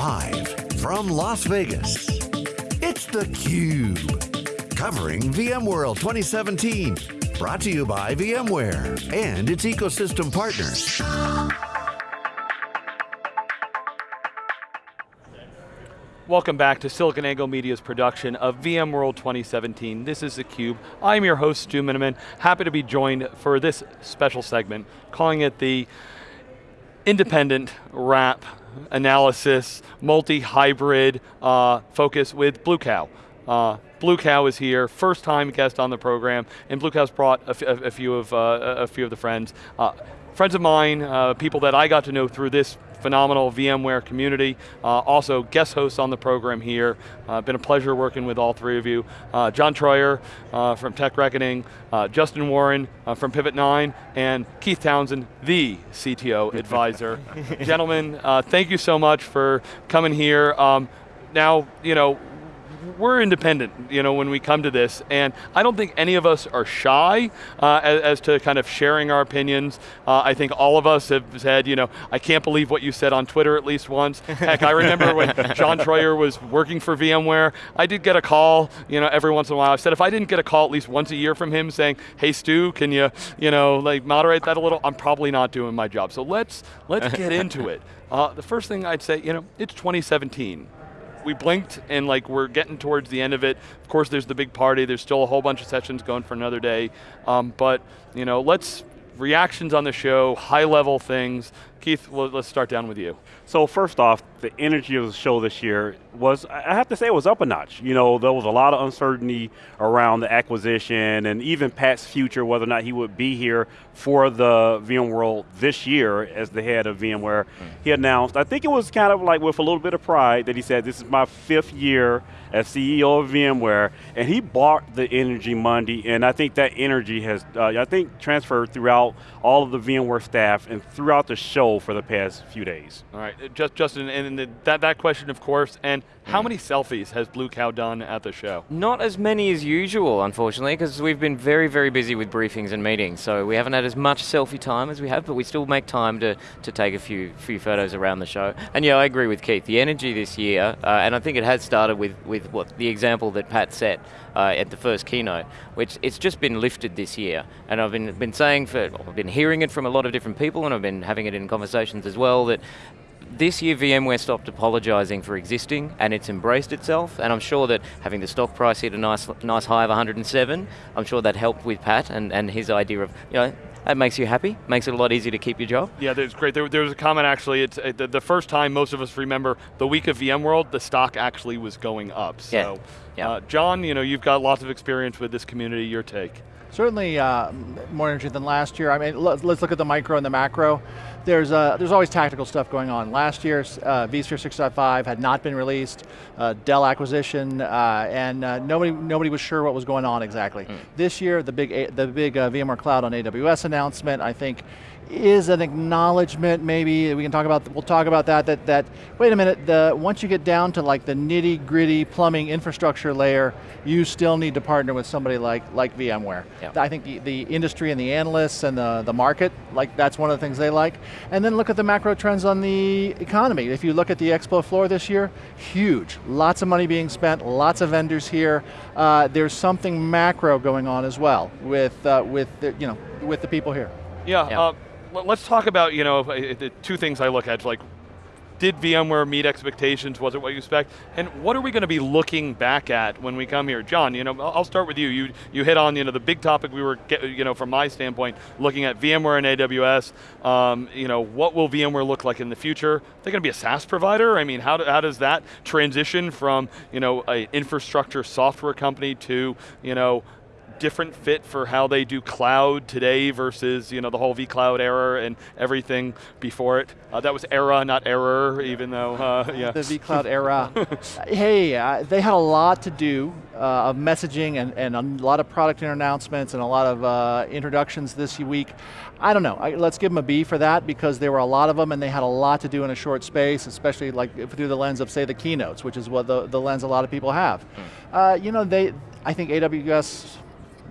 Live from Las Vegas, it's theCUBE. Covering VMworld 2017. Brought to you by VMware and its ecosystem partners. Welcome back to SiliconANGLE Media's production of VMworld 2017. This is theCUBE. I'm your host, Stu Miniman. Happy to be joined for this special segment, calling it the independent wrap analysis, multi-hybrid uh, focus with Blue Cow. Uh, Blue Cow is here, first time guest on the program, and Blue Cow's brought a, few of uh, a few of the friends. Friends of mine, uh, people that I got to know through this phenomenal VMware community. Uh, also guest hosts on the program here. Uh, been a pleasure working with all three of you. Uh, John Troyer uh, from Tech Reckoning, uh, Justin Warren uh, from Pivot 9, and Keith Townsend, the CTO advisor. Gentlemen, thank you so much for coming here. Um, now, you know, we're independent, you know, when we come to this, and I don't think any of us are shy uh, as, as, to kind of sharing our opinions. Uh, I think all of us have said, you know, I can't believe what you said on Twitter at least once. Heck, I remember when John Troyer was working for VMware, I did get a call, you know, every once in a while. I said, if I didn't get a call at least once a year from him saying, hey Stu, can you, you know, like moderate that a little? I'm probably not doing my job. So let's, let's get into it. Uh, the first thing I'd say, you know, it's 2017 we blinked and like we're getting towards the end of it. Of course there's the big party, there's still a whole bunch of sessions going for another day. Um, but you know, let's, reactions on the show, high level things. Keith, let's start down with you. So first off, the energy of the show this year was, I have to say it was up a notch. You know, there was a lot of uncertainty around the acquisition and even Pat's future, whether or not he would be here for the VMworld this year as the head of VMware. Mm. He announced, I think it was kind of like with a little bit of pride that he said, this is my fifth year as CEO of VMware, and he bought the energy Monday, and I think that energy has, uh, I think, transferred throughout all of the VMware staff and throughout the show for the past few days. All right, uh, just Justin, and that, that question, of course, and how many selfies has Blue Cow done at the show? Not as many as usual, unfortunately, because we've been very, very busy with briefings and meetings, so we haven't had as much selfie time as we have, but we still make time to, to take a few, few photos around the show. And yeah, I agree with Keith, the energy this year, uh, and I think it has started with, with what the example that Pat set uh, at the first keynote, which it's just been lifted this year. And I've been, been saying for, I've been hearing it from a lot of different people and I've been having it in conversations as well that this year VMware stopped apologizing for existing and it's embraced itself and I'm sure that having the stock price hit a nice nice high of 107, I'm sure that helped with Pat and, and his idea of, you know, that makes you happy, makes it a lot easier to keep your job. Yeah, that's great. There, there was a comment actually, it's uh, the, the, first time most of us remember the week of VMworld, the stock actually was going up. So, yeah. Yeah. Uh, John, you know, you've got lots of experience with this community, your take. Certainly uh, more energy than last year. I mean, let's look at the micro and the macro. There's, uh, there's always tactical stuff going on. Last year, uh, vSphere 6.5 had not been released, uh, Dell acquisition, uh, and uh, nobody, nobody was sure what was going on exactly. Mm. This year, the big, the big uh, VMware Cloud on AWS announcement, I think is an acknowledgement, maybe, we can talk about, we'll talk about that, that, that wait a minute, the, once you get down to like the nitty gritty plumbing infrastructure layer, you still need to partner with somebody like, like VMware. Yep. I think the, the industry and the analysts and the, the market, like that's one of the things they like. And then look at the macro trends on the economy. If you look at the expo floor this year, huge. Lots of money being spent, lots of vendors here. Uh, there's something macro going on as well with, uh, with, the, you know, with the people here. Yeah, yeah. Uh, let's talk about, you know, the two things I look at, like, did VMware meet expectations? Was it what you expect? And what are we going to be looking back at when we come here? John, you know, I'll start with you. You, you hit on, you know, the big topic we were, get, you know, from my standpoint, looking at VMware and AWS. Um, you know, what will VMware look like in the future? They're they going to be a SaaS provider? I mean, how, do, how does that transition from, you know, an infrastructure software company to, you know, different fit for how they do cloud today versus you know the whole vCloud era and everything before it. Uh, that was era, not error, even though, uh, yeah. The vCloud era. hey, uh, they had a lot to do uh, of messaging and, and a lot of product announcements and a lot of uh, introductions this week. I don't know, I, let's give them a B for that because there were a lot of them and they had a lot to do in a short space, especially like through the lens of say the keynotes, which is what the, the lens a lot of people have. Mm. you know, they, I think AWS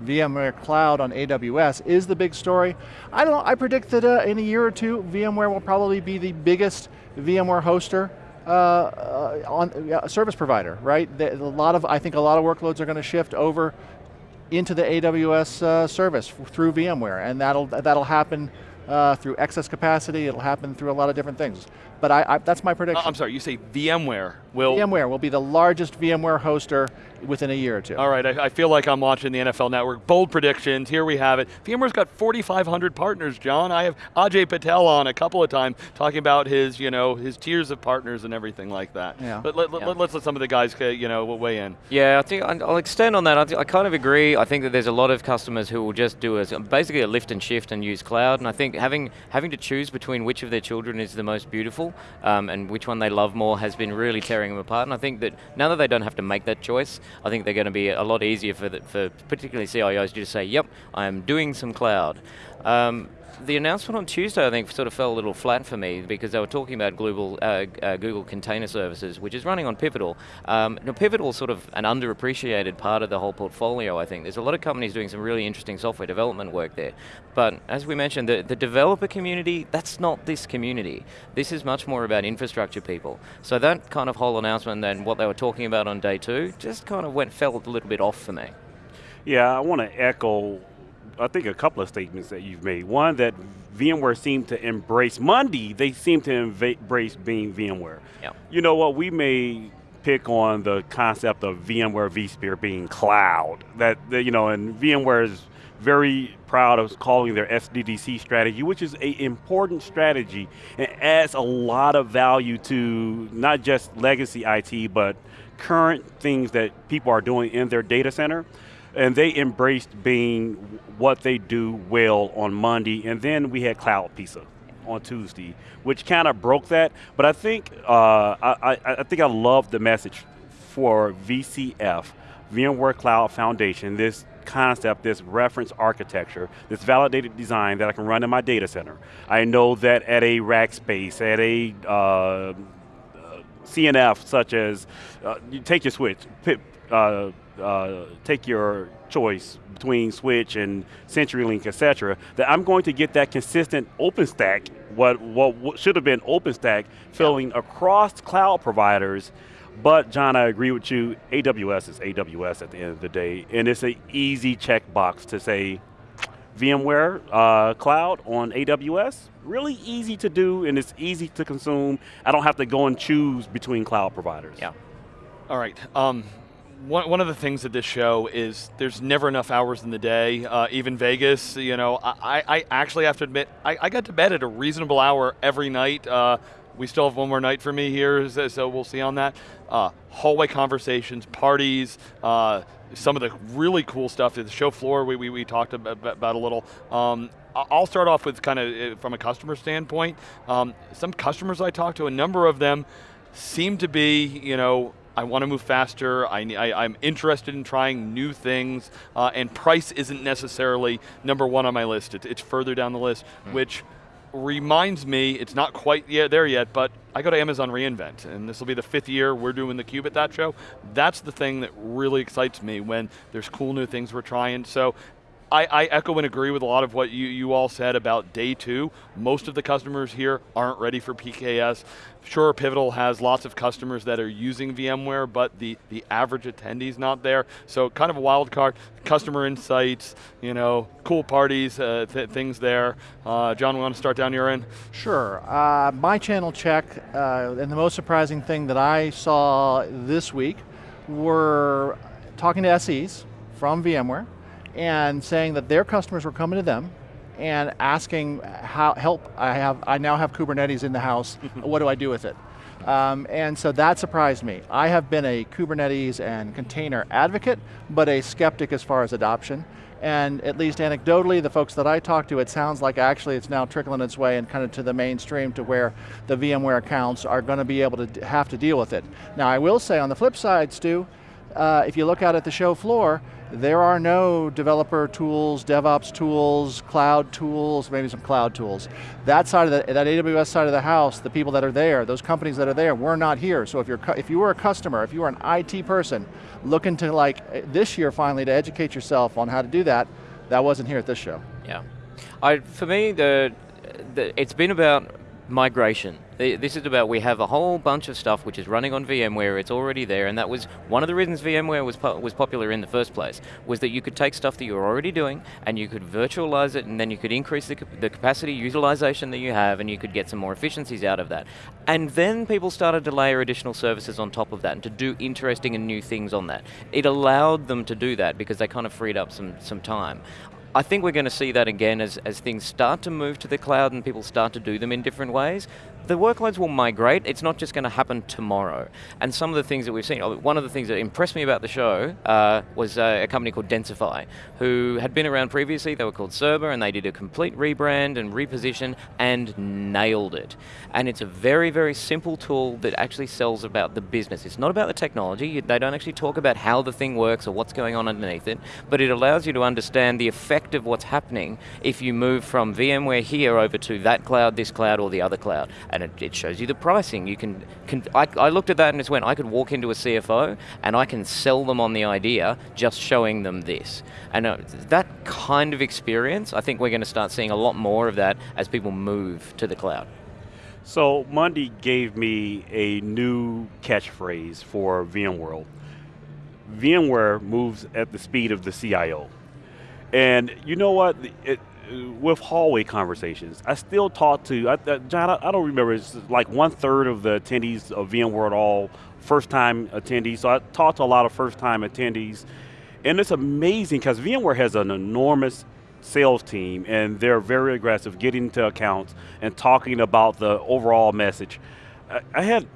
VMware Cloud on AWS is the big story. I don't I predict that uh, in a year or two, VMware will probably be the biggest VMware hoster uh, uh, on a service provider, right? The, a lot of, I think a lot of workloads are going to shift over into the AWS uh, service through VMware, and that'll, that'll happen uh, through excess capacity, it'll happen through a lot of different things. But I, I, that's my prediction. Uh, I'm sorry, you say VMware will... VMware will be the largest VMware hoster within a year or two. All right, I, I, feel like I'm watching the NFL Network. Bold predictions, here we have it. VMware's got 4,500 partners, John. I have Ajay Patel on a couple of times talking about his, you know, his tiers of partners and everything like that. Yeah. But let, yeah. let, us let some of the guys, uh, you know, weigh in. Yeah, I think I'll extend on that. I, I, kind of agree. I think that there's a lot of customers who will just do a, basically a lift and shift and use cloud. And I think having having to choose between which of their children is the most beautiful um, and which one they love more has been really tearing them apart. And I think that now that they don't have to make that choice, I think they're going to be a lot easier for, the, for particularly CIOs to just say, yep, I'm doing some cloud. Um, the announcement on Tuesday, I think, sort of fell a little flat for me because they were talking about Google, uh, uh, Google Container Services, which is running on Pivotal. Um, now, Pivotal is sort of an underappreciated part of the whole portfolio, I think. There's a lot of companies doing some really interesting software development work there. But as we mentioned, the, the developer community, that's not this community. This is much more about infrastructure people. So that kind of whole announcement and what they were talking about on day two just kind of went fell a little bit off for me. Yeah, I want to echo I think a couple of statements that you've made. One that VMware seemed to embrace Monday. They seem to embrace being VMware. Yep. You know what? We may pick on the concept of VMware vSphere being cloud. That, that you know, and VMware is very proud of calling their SDDC strategy, which is an important strategy and adds a lot of value to not just legacy IT, but current things that people are doing in their data center and they embraced being what they do well on Monday, and then we had Cloud Pizza on Tuesday, which kind of broke that. But I think uh, I, I, think I love the message for VCF, VMware Cloud Foundation. This concept, this reference architecture, this validated design that I can run in my data center. I know that at a rack space, at a uh, CNF, such as uh, you take your switch, uh, uh, take your choice between Switch and CenturyLink, et cetera, that I'm going to get that consistent OpenStack, what, what, what should have been OpenStack, filling yeah. across cloud providers. But John, I agree with you, AWS is AWS at the end of the day, and it's an easy checkbox to say, VMware uh, Cloud on AWS, really easy to do and it's easy to consume. I don't have to go and choose between cloud providers. Yeah. All right, um, one, one of the things of this show is there's never enough hours in the day. Uh, even Vegas, you know, I, I actually have to admit, I, I got to bed at a reasonable hour every night. Uh, we still have one more night for me here, so we'll see on that. Uh, hallway conversations, parties, uh, some of the really cool stuff at the show floor we, we, we talked about, about a little. Um, I'll start off with kind of uh, from a customer standpoint. Um, some customers I talked to, a number of them seem to be, you know, I want to move faster, I, am interested in trying new things, uh, and price isn't necessarily number one on my list. It's, it's further down the list, mm. which reminds me, it's not quite yet there yet, but I go to Amazon reInvent, and this will be the fifth year we're doing the Cube at that show. That's the thing that really excites me when there's cool new things we're trying. So I, I, echo and agree with a lot of what you, you all said about day two. Most of the customers here aren't ready for PKS. Sure, Pivotal has lots of customers that are using VMware, but the, the average attendee's not there. So kind of a wild card, customer insights, you know, cool parties, uh, th things there. Uh, John, we want to start down your end? Sure. Uh, my channel check, uh, and the most surprising thing that I saw this week were talking to SEs from VMware, and saying that their customers were coming to them and asking how help. I have I now have Kubernetes in the house. what do I do with it? Um, and so that surprised me. I have been a Kubernetes and container advocate, but a skeptic as far as adoption. And at least anecdotally, the folks that I talk to, it sounds like actually it's now trickling its way and kind of to the mainstream to where the VMware accounts are going to be able to have to deal with it. Now I will say on the flip side, Stu, uh, if you look out at the show floor, there are no developer tools, DevOps tools, cloud tools, maybe some cloud tools. That side of the, that AWS side of the house, the people that are there, those companies that are there, we're not here. So if you're, if you were a customer, if you were an IT person, looking to like, eh, this year finally to educate yourself on how to do that, that wasn't here at this show. Yeah. I, for me, the, the, it's been about migration This is about we have a whole bunch of stuff which is running on VMware, it's already there, and that was one of the reasons VMware was, po was popular in the first place, was that you could take stuff that you were already doing, and you could virtualize it, and then you could increase the, the capacity utilization that you have, and you could get some more efficiencies out of that. And then people started to layer additional services on top of that, and to do interesting and new things on that. It allowed them to do that because they kind of freed up some, some time. I think we're going to see that again as, as things start to move to the cloud and people start to do them in different ways the workloads will migrate. It's not just going to happen tomorrow. And some of the things that we've seen, one of the things that impressed me about the show uh, was uh, a company called Densify, who had been around previously. They were called Cirba, and they did a complete rebrand and reposition and nailed it. And it's a very, very simple tool that actually sells about the business. It's not about the technology. They don't actually talk about how the thing works or what's going on underneath it, but it allows you to understand the effect of what's happening if you move from VMware here over to that cloud, this cloud, or the other cloud and it, it, shows you the pricing. You can, can I, I, looked at that and just went, I could walk into a CFO and I can sell them on the idea just showing them this. And uh, that kind of experience, I think we're going to start seeing a lot more of that as people move to the cloud. So Monday gave me a new catchphrase for VMworld. VMware moves at the speed of the CIO. And you know what? It, with hallway conversations, I still talk to, I, John, I, I, don't remember, it's like one third of the attendees of VMworld all first time attendees. So I talk to a lot of first time attendees. And it's amazing because VMware has an enormous sales team and they're very aggressive getting to accounts and talking about the overall message. I, I had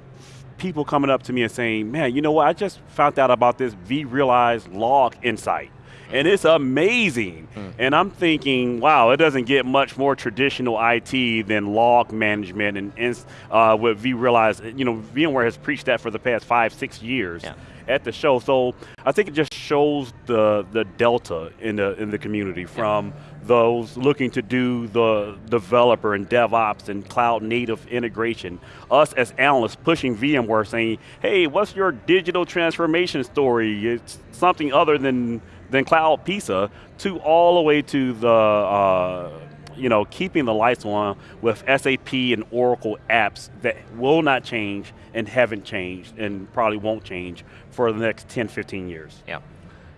people coming up to me and saying, man, you know what, I just found out about this vRealize log insight and it's amazing. Mm. And I'm thinking, wow, it doesn't get much more traditional IT than log management and, and uh, what vRealize, you know, VMware has preached that for the past five, six years. Yeah. At the show, so I think it just shows the the delta in the in the community from those looking to do the developer and DevOps and cloud native integration. Us as analysts pushing VMware saying, hey, what's your digital transformation story? It's something other than then Cloud PISA, to all the way to the uh, you know, keeping the lights on with SAP and Oracle apps that will not change and haven't changed and probably won't change for the next 10, 15 years. Yeah.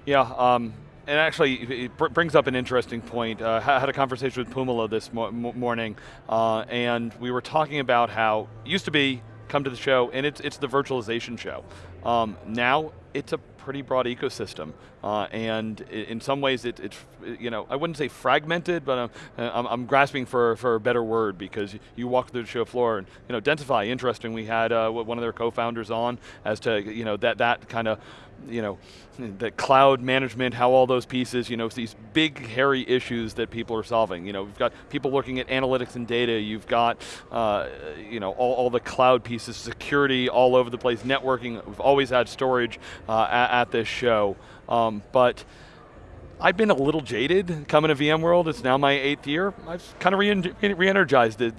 Yeah, um, and actually, it brings up an interesting point. Uh, I had a conversation with Pumala this mo morning, uh, and we were talking about how used to be come to the show, and it's it's the virtualization show. Um, now it's a pretty broad ecosystem, uh, and in some ways it, it's, you know, I wouldn't say fragmented, but I'm, I'm, I'm, grasping for, for a better word because you walk through the show floor and, you know, Densify, interesting, we had uh, one of their co-founders on as to, you know, that, that kind of you know, the cloud management, how all those pieces, you know, these big hairy issues that people are solving. You know, we've got people looking at analytics and data, you've got, uh, you know, all, all, the cloud pieces, security all over the place, networking, we've always had storage uh, at, at, this show. Um, but I've been a little jaded coming to VMworld. It's now my eighth year. I've kind of re-energized re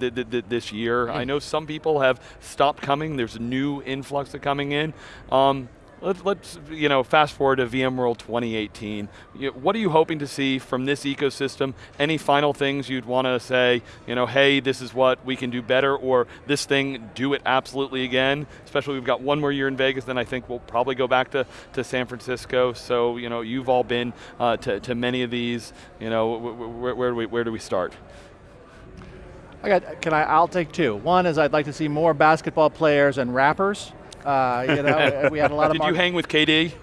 this year. Mm. I know some people have stopped coming. There's a new influx of coming in. Um, Let's, let's you know, fast forward to VMworld 2018. What are you hoping to see from this ecosystem? Any final things you'd want to say, you know, hey, this is what we can do better, or this thing, do it absolutely again? Especially we've got one more year in Vegas, then I think we'll probably go back to, to San Francisco. So, you know, you've all been uh, to, to many of these, you know, where, where, do, we, where do we start? I got, can I, I'll take two. One is I'd like to see more basketball players and rappers uh, you know, we had a lot of. Did you hang with KD?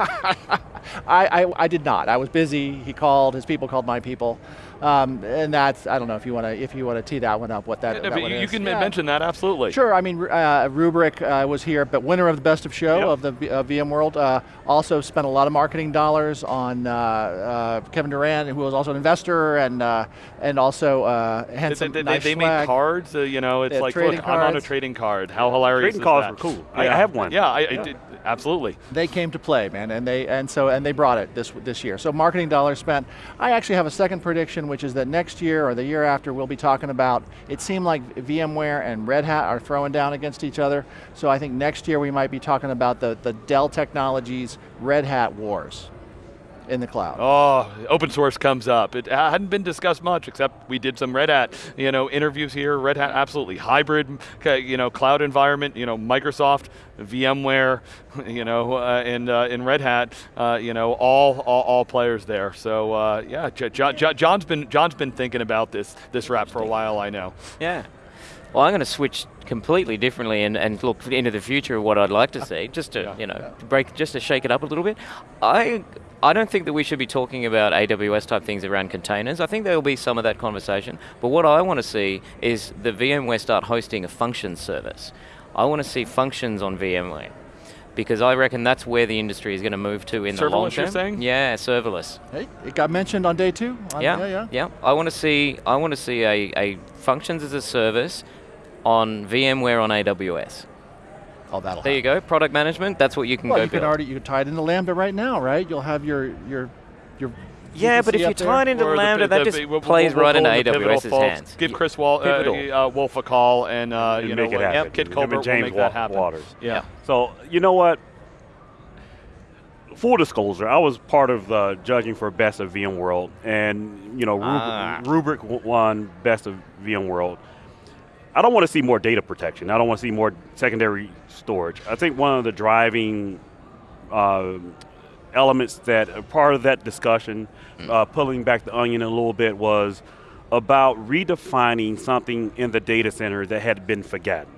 I, I, I, did not. I was busy. He called. His people called my people. Um, and that's I don't know if you want to if you want to tee that one up. What that, yeah, that you, you can yeah. mention that absolutely. Sure. I mean, uh, Rubrik uh, was here, but winner of the best of show yep. of the uh, VMworld. Uh, also spent a lot of marketing dollars on uh, uh, Kevin Durant, who was also an investor, and and also had some they, nice they, they make cards. you know, it's like look, cards. I'm on a trading card. How hilarious! Trading cards that? were cool. Yeah. I, I, have one. Yeah, I, I did, absolutely. They came to play, man, and they and so and they brought it this this year. So marketing dollars spent. I actually have a second prediction, which is that next year or the year after, we'll be talking about. It seemed like VMware and Red Hat are throwing down against each other. So I think next year we might be talking about the the Dell Technologies Red Hat wars. In the cloud. Oh, open source comes up. It hadn't been discussed much, except we did some Red Hat, you know, interviews here. Red Hat, absolutely hybrid, you know, cloud environment. You know, Microsoft, VMware, you know, uh, and uh, in Red Hat, uh, you know, all, all, all players there. So uh, yeah, John, John's been John's been thinking about this this wrap for a while. I know. Yeah. Well, I'm going to switch completely differently and, and look into the future of what I'd like to see, just to yeah. you know yeah. break, just to shake it up a little bit. I I don't think that we should be talking about AWS type things around containers. I think there will be some of that conversation. But what I want to see is the VMware start hosting a function service. I want to see functions on VMware because I reckon that's where the industry is going to move to in serverless the long term. You're saying? Yeah, serverless. Hey, it got mentioned on day two. On, yeah, yeah, yeah, yeah. I want to see. I want to see a, a functions as a service on VMware on AWS. Oh, that'll. There happen. you go. Product management. That's what you can well, go. you build. can already you can tie it into Lambda right now, right? You'll have your your your. Yeah, but if you tie it into Lambda, the, the, that just we'll, plays we'll, right into AWS's hands. Give Chris Wal uh, uh, Wolf a call and, uh, and you make know, it happen. Yep, Kit Colbert James will make that happen. Watters. Yeah. yeah. So you know what? Full disclosure, I was part of the judging for Best of VMworld, and you know, ah. Rubrik won Best of VMworld. I don't want to see more data protection. I don't want to see more secondary storage. I think one of the driving uh, elements that are part of that discussion, mm. uh, pulling back the onion a little bit, was about redefining something in the data center that had been forgotten.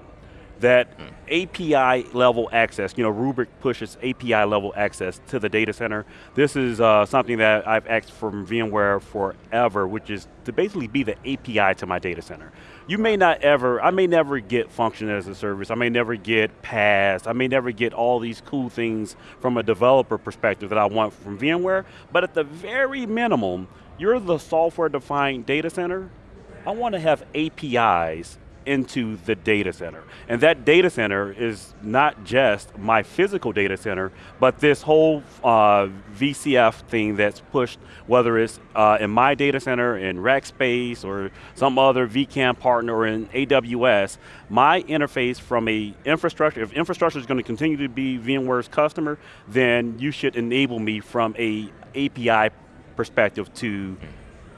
That. API level access, you know, Rubrik pushes API level access to the data center. This is uh, something that I've asked from VMware forever, which is to basically be the API to my data center you may not ever, I may never get function as a service, I may never get PaaS, I may never get all these cool things from a developer perspective that I want from VMware, but at the very minimum, you're the software defined data center, I want to have APIs into the data center. And that data center is not just my physical data center, but this whole uh, VCF thing that's pushed, whether it's uh, in my data center, in Rackspace, or some other vCAN partner, or in AWS, my interface from a infrastructure, if infrastructure is going to continue to be VMware's customer, then you should enable me from a API perspective to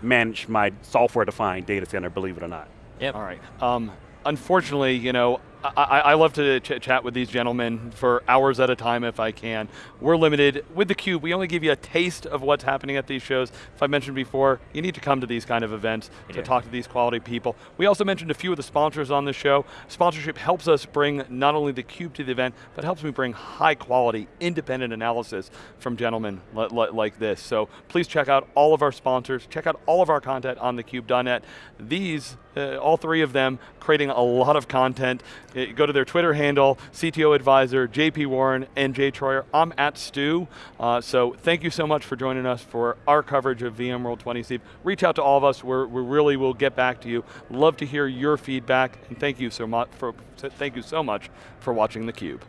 manage my software-defined data center, believe it or not. Yep. All right. Um, unfortunately, you know, I, I, love to ch chat with these gentlemen for hours at a time if I can. We're limited. With theCUBE, we only give you a taste of what's happening at these shows. If I mentioned before, you need to come to these kind of events to talk to these quality people. We also mentioned a few of the sponsors on the show. Sponsorship helps us bring not only theCUBE to the event, but helps me bring high quality, independent analysis from gentlemen like this. So please check out all of our sponsors, check out all of our content on thecube.net. These, uh, all three of them, creating a lot of content uh, go to their Twitter handle, CTO Advisor, JP Warren, and Jay Troyer. I'm at Stu. Uh, so thank you so much for joining us for our coverage of VMworld 20 Steve. Reach out to all of us. We're, we really will get back to you. Love to hear your feedback, and thank you so much for thank you so much for watching theCUBE.